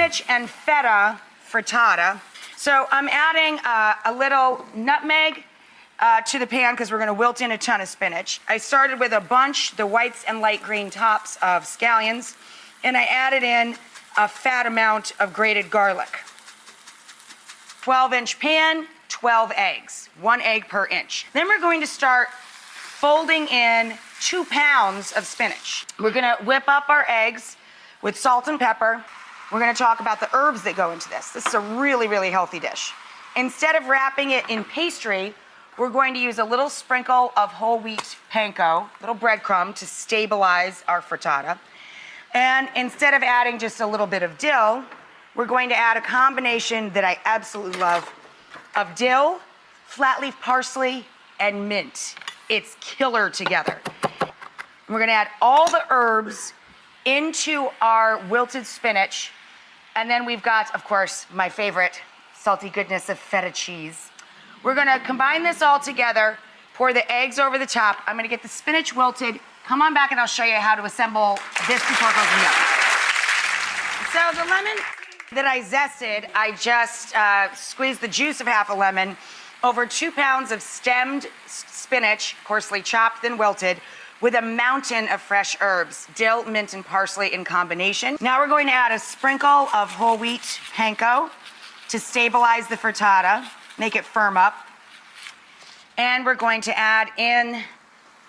spinach and feta frittata. So I'm adding uh, a little nutmeg uh, to the pan because we're going to wilt in a ton of spinach. I started with a bunch, the whites and light green tops of scallions, and I added in a fat amount of grated garlic. 12 inch pan, 12 eggs, one egg per inch. Then we're going to start folding in two pounds of spinach. We're gonna whip up our eggs with salt and pepper. We're gonna talk about the herbs that go into this. This is a really, really healthy dish. Instead of wrapping it in pastry, we're going to use a little sprinkle of whole wheat panko, little breadcrumb to stabilize our frittata. And instead of adding just a little bit of dill, we're going to add a combination that I absolutely love of dill, flat leaf parsley, and mint. It's killer together. We're gonna add all the herbs into our wilted spinach. And then we've got, of course, my favorite salty goodness of feta cheese. We're gonna combine this all together, pour the eggs over the top. I'm gonna get the spinach wilted. Come on back and I'll show you how to assemble this before it goes in the oven. So the lemon that I zested, I just uh, squeezed the juice of half a lemon over two pounds of stemmed spinach, coarsely chopped then wilted, with a mountain of fresh herbs, dill, mint, and parsley in combination. Now we're going to add a sprinkle of whole wheat panko to stabilize the frittata, make it firm up. And we're going to add in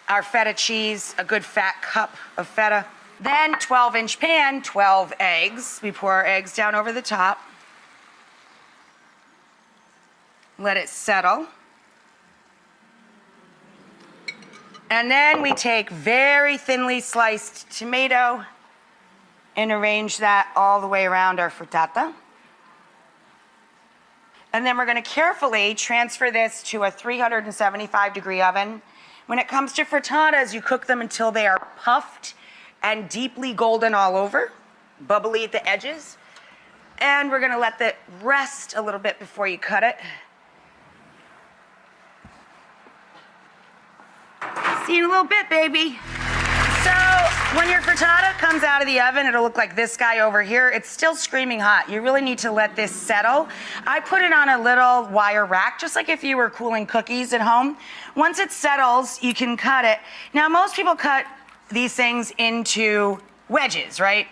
our feta cheese, a good fat cup of feta. Then 12 inch pan, 12 eggs. We pour our eggs down over the top. Let it settle. And then we take very thinly sliced tomato and arrange that all the way around our frittata. And then we're gonna carefully transfer this to a 375 degree oven. When it comes to frittatas, you cook them until they are puffed and deeply golden all over, bubbly at the edges. And we're gonna let that rest a little bit before you cut it. See you in a little bit, baby. So when your frittata comes out of the oven, it'll look like this guy over here. It's still screaming hot. You really need to let this settle. I put it on a little wire rack, just like if you were cooling cookies at home. Once it settles, you can cut it. Now, most people cut these things into wedges, right?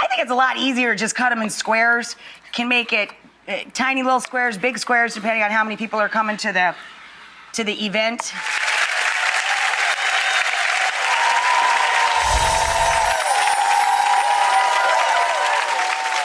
I think it's a lot easier to just cut them in squares. You can make it uh, tiny little squares, big squares, depending on how many people are coming to the to the event.